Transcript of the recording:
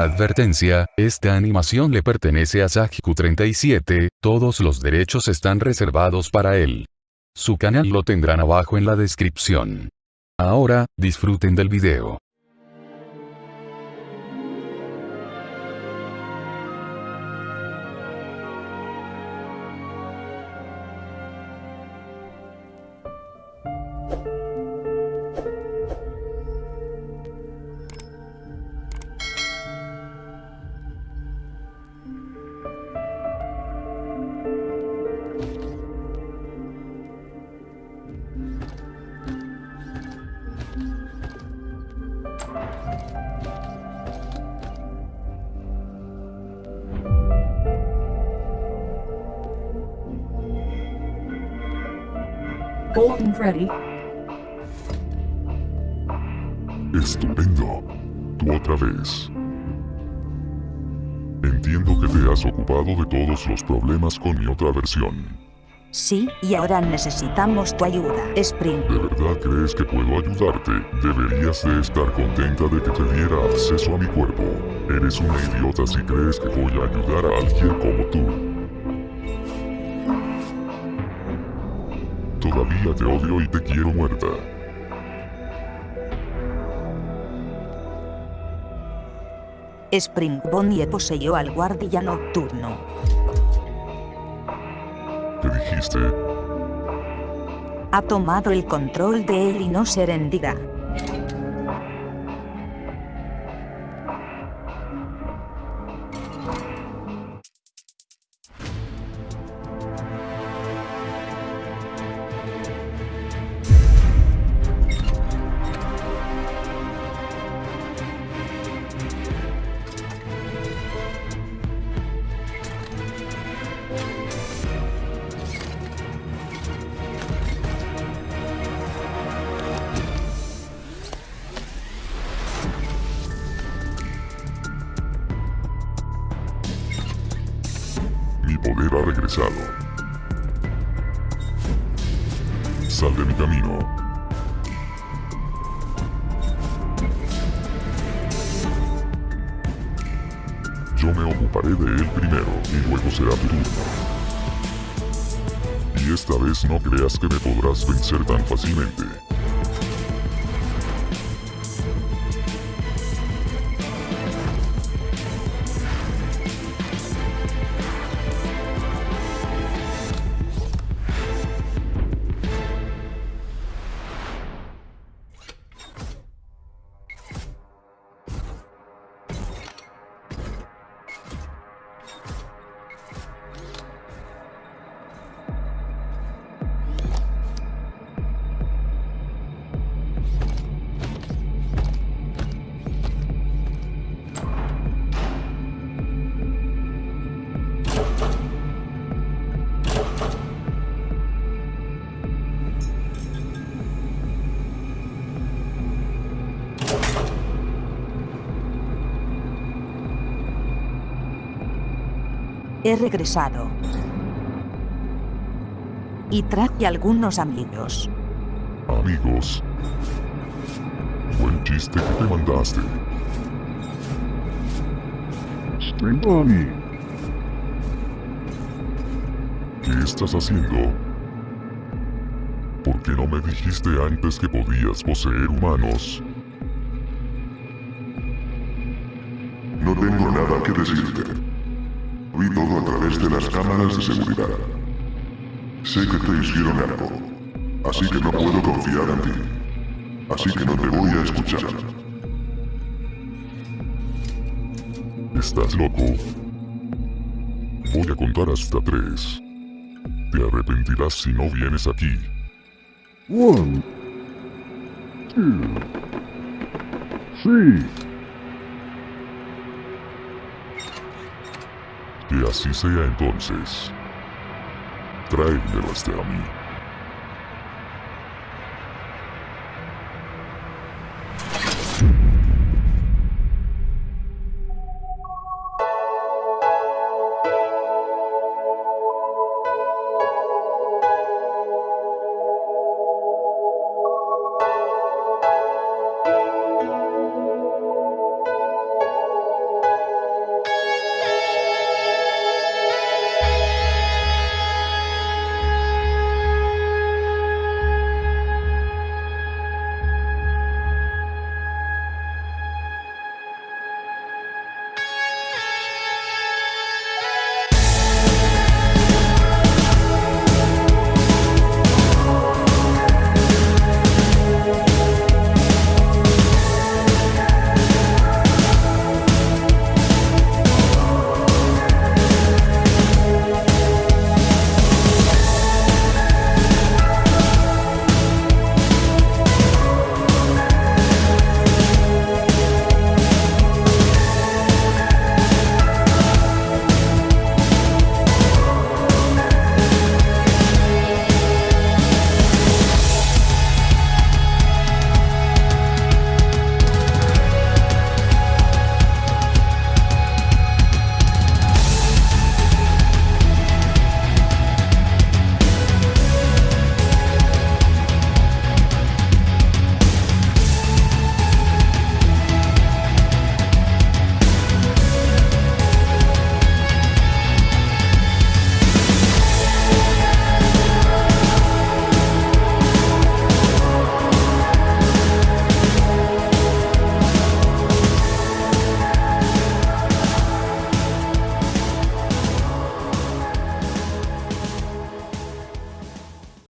Advertencia, esta animación le pertenece a Sajiku37, todos los derechos están reservados para él. Su canal lo tendrán abajo en la descripción. Ahora, disfruten del video. Golden Freddy. Estupendo. Tú otra vez. Entiendo que te has ocupado de todos los problemas con mi otra versión. Sí, y ahora necesitamos tu ayuda, Spring. ¿De verdad crees que puedo ayudarte? Deberías de estar contenta de que te diera acceso a mi cuerpo. Eres una idiota si crees que voy a ayudar a alguien como tú. Todavía te odio y te quiero muerta. Spring Bonnie poseyó al guardia nocturno. ¿Qué dijiste? Ha tomado el control de él y no se rendirá. Poder ha regresado. Sal de mi camino. Yo me ocuparé de él primero y luego será tu turno. Y esta vez no creas que me podrás vencer tan fácilmente. He regresado. Y traje algunos amigos. Amigos. Buen chiste que te mandaste. Spring Bonnie. ¿Qué estás haciendo? ¿Por qué no me dijiste antes que podías poseer humanos? No tengo nada que decirte. Vi todo a través de las cámaras de seguridad. Sé que te hicieron algo, así que no puedo confiar en ti. Así que no te voy a escuchar. ¿Estás loco? Voy a contar hasta tres. Te arrepentirás si no vienes aquí. One. Two. Three. Que así sea entonces. Tráemelo hasta a mí.